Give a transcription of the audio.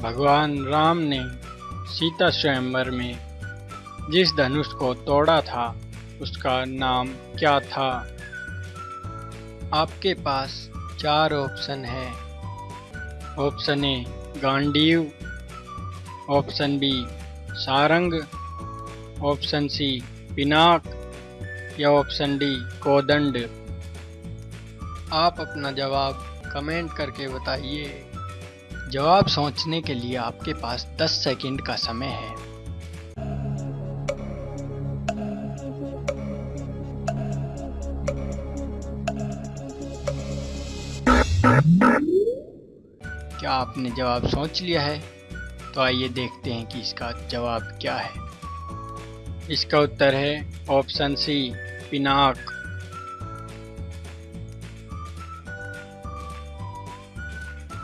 भगवान राम ने सीता स्वयंवर में जिस धनुष को तोड़ा था, उसका नाम क्या था? आपके पास चार ऑप्शन है। Option A, Gandiv. Option B, Sarang. Option C, Pinak. या ऑप्शन डी, कोदंड। आप अपना जवाब कमेंट करके बताइए। जवाब सोचने के लिए आपके पास 10 सेकंड का समय है। क्या आपने जवाब सोच लिया है? तो आइए देखते हैं कि इसका जवाब क्या है। इसका उत्तर है ऑप्शन सी, पिनाक।